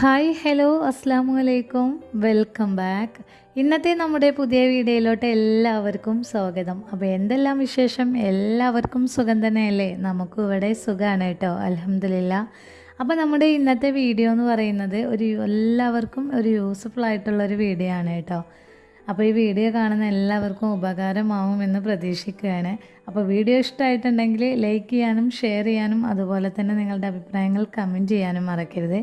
Hi hello അസ്സാം വലൈക്കും welcome back ഇന്നത്തെ നമ്മുടെ പുതിയ വീഡിയോയിലോട്ട് എല്ലാവർക്കും സ്വാഗതം. അപ്പോൾ എന്തെല്ലാം വിശേഷം? എല്ലാവർക്കും സുഖം തന്നെയല്ലേ? നമുക്കും ഇവിടെ സുഖമാണ് കേട്ടോ. അലഹമില്ല അപ്പോൾ നമ്മുടെ ഇന്നത്തെ വീഡിയോ എന്ന് പറയുന്നത് ഒരു എല്ലാവർക്കും ഒരു യൂസ്ഫുൾ ആയിട്ടുള്ളൊരു വീഡിയോ ആണ് കേട്ടോ. അപ്പോൾ ഈ വീഡിയോ കാണുന്ന എല്ലാവർക്കും ഉപകാരമാവുമെന്ന് പ്രതീക്ഷിക്കുകയാണ്. അപ്പോൾ വീഡിയോ ഇഷ്ടമായിട്ടുണ്ടെങ്കിൽ ലൈക്ക് ചെയ്യാനും ഷെയർ ചെയ്യാനും അതുപോലെ തന്നെ നിങ്ങളുടെ അഭിപ്രായങ്ങൾ കമന്റ് ചെയ്യാനും മറക്കരുത്.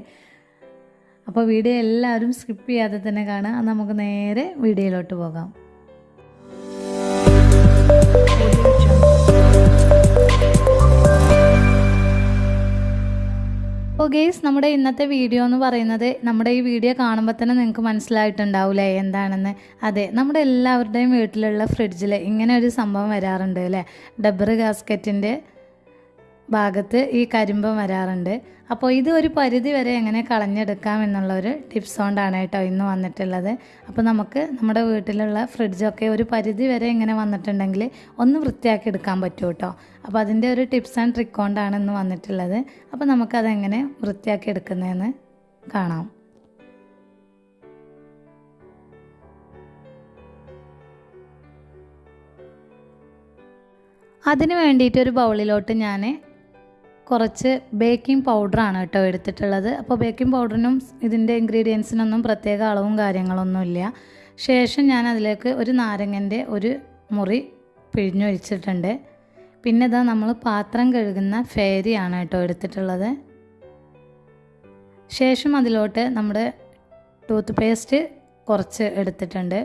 അപ്പോൾ വീഡിയോ എല്ലാവരും സ്കിപ്പ് ചെയ്യാതെ തന്നെ കാണുക. നമുക്ക് നേരെ വീഡിയോയിലോട്ട് പോകാം. അപ്പോൾ ഗെയ്സ് നമ്മുടെ ഇന്നത്തെ വീഡിയോ എന്ന് പറയുന്നത് നമ്മുടെ ഈ വീഡിയോ കാണുമ്പോൾ തന്നെ നിങ്ങൾക്ക് മനസ്സിലായിട്ടുണ്ടാവില്ലേ എന്താണെന്ന്. അതെ നമ്മുടെ എല്ലാവരുടെയും വീട്ടിലുള്ള ഫ്രിഡ്ജിൽ ഇങ്ങനെ ഒരു സംഭവം വരാറുണ്ട് അല്ലേ? ഡബ്ബർ ഗാസ്കറ്റിന്റെ ഭാഗത്ത് ഈ കരിമ്പം വരാറുണ്ട്. അപ്പോൾ ഇത് ഒരു പരിധി വരെ എങ്ങനെ കളഞ്ഞെടുക്കാം എന്നുള്ള ഒരു ടിപ്സ് കൊണ്ടാണ് കേട്ടോ ഇന്ന് വന്നിട്ടുള്ളത്. അപ്പോൾ നമുക്ക് നമ്മുടെ വീട്ടിലുള്ള ഫ്രിഡ്ജൊക്കെ ഒരു പരിധി വരെ ഇങ്ങനെ വന്നിട്ടുണ്ടെങ്കിൽ ഒന്ന് വൃത്തിയാക്കി എടുക്കാൻ പറ്റും കേട്ടോ. അപ്പോൾ അതിന്റെ ഒരു ടിപ്സ് ആൻഡ് ട്രിക്ക് കൊണ്ടാണ് ഇന്ന് വന്നിട്ടുള്ളത്. അപ്പോൾ നമുക്കതെങ്ങനെ വൃത്തിയാക്കി എടുക്കുന്നതെന്ന് കാണാം. അതിന് വേണ്ടിയിട്ട് ഒരു ബൗളിലോട്ട് ഞാൻ കുറച്ച് ബേക്കിംഗ് പൗഡറാണ് കേട്ടോ എടുത്തിട്ടുള്ളത്. അപ്പോൾ ബേക്കിംഗ് പൗഡറിനും ഇതിന്റെ ഇൻഗ്രീഡിയൻസിനൊന്നും പ്രത്യേക അളവും കാര്യങ്ങളൊന്നുമില്ല ശേഷം ഞാൻ അതിലേക്ക് ഒരു നാരങ്ങന്റെ ഒരു മുറി പിഴിഞ്ഞൊഴിച്ചിട്ടുണ്ട്. പിന്നെ ഇതാ നമ്മൾ പാത്രം കഴുകുന്ന ഫേരിയാണ് കേട്ടോ എടുത്തിട്ടുള്ളത്. ശേഷം അതിലോട്ട് നമ്മുടെ ടൂത്ത് പേസ്റ്റ് കുറച്ച് എടുത്തിട്ടുണ്ട്.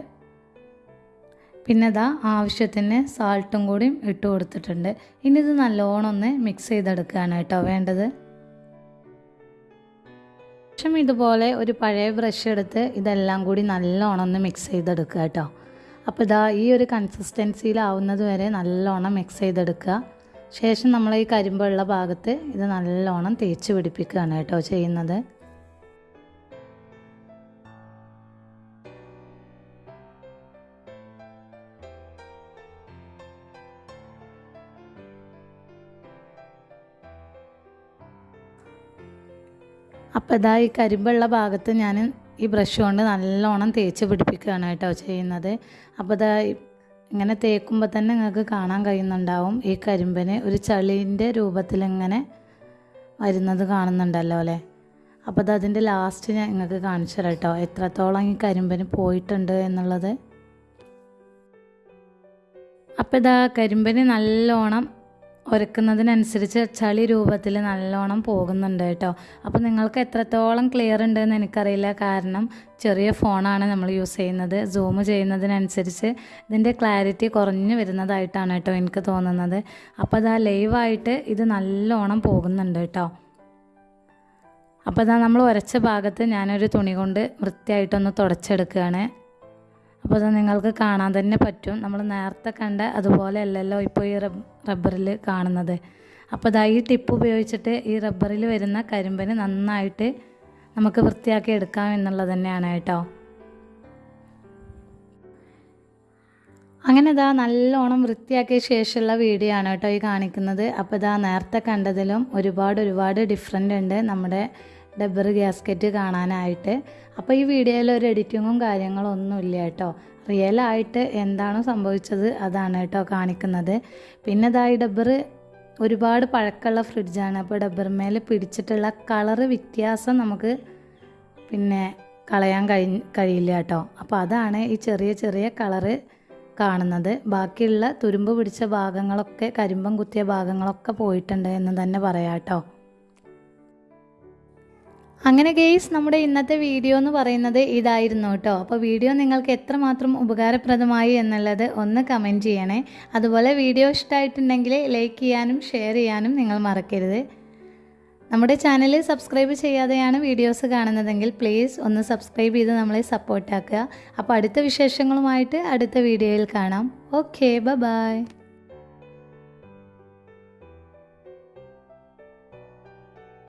പിന്നെ ഇതാ ആവശ്യത്തിന് സാൾട്ടും കൂടിയും ഇട്ട് കൊടുത്തിട്ടുണ്ട്. ഇനി ഇത് നല്ലോണം ഒന്ന് മിക്സ് ചെയ്തെടുക്കുകയാണ് കേട്ടോ വേണ്ടത്. ശേഷം ഇതുപോലെ ഒരു പഴയ ബ്രഷ് എടുത്ത് ഇതെല്ലാം കൂടി നല്ലോണം ഒന്ന് മിക്സ് ചെയ്തെടുക്കുക കേട്ടോ. അപ്പോൾ ഇതാ ഈ ഒരു കൺസിസ്റ്റൻസിയിലാവുന്നത് വരെ നല്ലോണം മിക്സ് ചെയ്തെടുക്കുക. ശേഷം നമ്മൾ ഈ കരിമ്പുള്ള ഭാഗത്ത് ഇത് നല്ലോണം തേച്ച് പിടിപ്പിക്കുകയാണ് കേട്ടോ ചെയ്യുന്നത്. അപ്പോൾ ഇതാ ഈ കരിമ്പുള്ള ഭാഗത്ത് ഞാൻ ഈ ബ്രഷ് കൊണ്ട് നല്ലോണം തേച്ച് പിടിപ്പിക്കുകയാണ് കേട്ടോ ചെയ്യുന്നത്. അപ്പോൾ ഇതാ ഇങ്ങനെ തേക്കുമ്പോൾ തന്നെ നിങ്ങൾക്ക് കാണാൻ കഴിയുന്നുണ്ടാവും. ഈ കരിമ്പിന് ഒരു ചളീന്റെ രൂപത്തിലിങ്ങനെ വരുന്നത് കാണുന്നുണ്ടല്ലോ അല്ലേ? അപ്പോൾ അത് അതിന്റെ ലാസ്റ്റ് ഞാൻ നിങ്ങൾക്ക് കാണിച്ചു തരാം കേട്ടോ. എത്രത്തോളം ഈ കരിമ്പിന് പോയിട്ടുണ്ട് എന്നുള്ളത്. അപ്പോൾ ഇതാ കരിമ്പിന് നല്ലോണം ഉരക്കുന്നതിനനുസരിച്ച് ചളി രൂപത്തിൽ നല്ലോണം പോകുന്നുണ്ട് കേട്ടോ. അപ്പോൾ നിങ്ങൾക്ക് എത്രത്തോളം ക്ലിയർ ഉണ്ടെന്ന് എനിക്കറിയില്ല. കാരണം ചെറിയ ഫോണാണ് നമ്മൾ യൂസ് ചെയ്യുന്നത്. സൂം ചെയ്യുന്നതിനനുസരിച്ച് ഇതിന്റെ ക്ലാരിറ്റി കുറഞ്ഞു വരുന്നതായിട്ടാണ് കേട്ടോ എനിക്ക് തോന്നുന്നത്. അപ്പോൾ അതാ ലൈവായിട്ട് ഇത് നല്ലോണം പോകുന്നുണ്ട് കേട്ടോ. അപ്പോൾ അതാ നമ്മൾ ഉരച്ച ഭാഗത്ത് ഞാനൊരു തുണി കൊണ്ട് വൃത്തിയായിട്ടൊന്ന് തുടച്ചെടുക്കുകയാണ്. അപ്പോൾ അത് നിങ്ങൾക്ക് കാണാൻ തന്നെ പറ്റും. നമ്മൾ നേരത്തെ കണ്ട അതുപോലെ അല്ലല്ലോ ഇപ്പോൾ ഈ റബ്ബറിൽ കാണുന്നത്. അപ്പോൾ ഇതാ ഈ ടിപ്പ് ഉപയോഗിച്ചിട്ട് ഈ റബ്ബറിൽ വരുന്ന കരിമ്പന് നന്നായിട്ട് നമുക്ക് വൃത്തിയാക്കി എടുക്കാം എന്നുള്ളത് തന്നെയാണ് കേട്ടോ. അങ്ങനെ ഇതാ നല്ലോണം വൃത്തിയാക്കിയ ശേഷമുള്ള വീഡിയോ ആണ് കേട്ടോ ഈ കാണിക്കുന്നത്. അപ്പോൾ ഇതാ നേരത്തെ കണ്ടതിലും ഒരുപാട് ഒരുപാട് ഡിഫറെന്റ് ഉണ്ട് നമ്മുടെ ഡബ്ബർ ഗ്യാസ്കറ്റ് കാണാനായിട്ട്. അപ്പോൾ ഈ വീഡിയോയിൽ ഒരു എഡിറ്റിങ്ങും കാര്യങ്ങളും കേട്ടോ. റിയലായിട്ട് എന്താണോ സംഭവിച്ചത് അതാണ് കേട്ടോ കാണിക്കുന്നത്. പിന്നെ ഇതാ ഈ ഡബ്ബർ ഒരുപാട് പഴക്കമുള്ള ഫ്രിഡ്ജാണ് അപ്പോൾ ഡബ്ബർ മേലെ പിടിച്ചിട്ടുള്ള കളറ് വ്യത്യാസം നമുക്ക് പിന്നെ കളയാൻ കഴി കഴിയില്ല കേട്ടോ. അപ്പോൾ അതാണ് ഈ ചെറിയ ചെറിയ കളറ് കാണുന്നത്. ബാക്കിയുള്ള തുരുമ്പ് പിടിച്ച ഭാഗങ്ങളൊക്കെ കരിമ്പം കുത്തിയ ഭാഗങ്ങളൊക്കെ പോയിട്ടുണ്ട് എന്ന് തന്നെ പറയാം കേട്ടോ. അങ്ങനെ ഗെയ്സ് നമ്മുടെ ഇന്നത്തെ വീഡിയോ എന്ന് പറയുന്നത് ഇതായിരുന്നു കേട്ടോ അപ്പോൾ വീഡിയോ നിങ്ങൾക്ക് എത്രമാത്രം ഉപകാരപ്രദമായി എന്നുള്ളത് ഒന്ന് കമന്റ് ചെയ്യണേ. അതുപോലെ വീഡിയോ ഇഷ്ടമായിട്ടുണ്ടെങ്കിൽ ലൈക്ക് ചെയ്യാനും ഷെയർ ചെയ്യാനും നിങ്ങൾ മറക്കരുത്. നമ്മുടെ ചാനൽ സബ്സ്ക്രൈബ് ചെയ്യാതെയാണ് വീഡിയോസ് കാണുന്നതെങ്കിൽ പ്ലീസ് ഒന്ന് സബ്സ്ക്രൈബ് ചെയ്ത് നമ്മളെ സപ്പോർട്ടാക്കുക അപ്പോൾ അടുത്ത വിശേഷങ്ങളുമായിട്ട് അടുത്ത വീഡിയോയിൽ കാണാം. Okay bye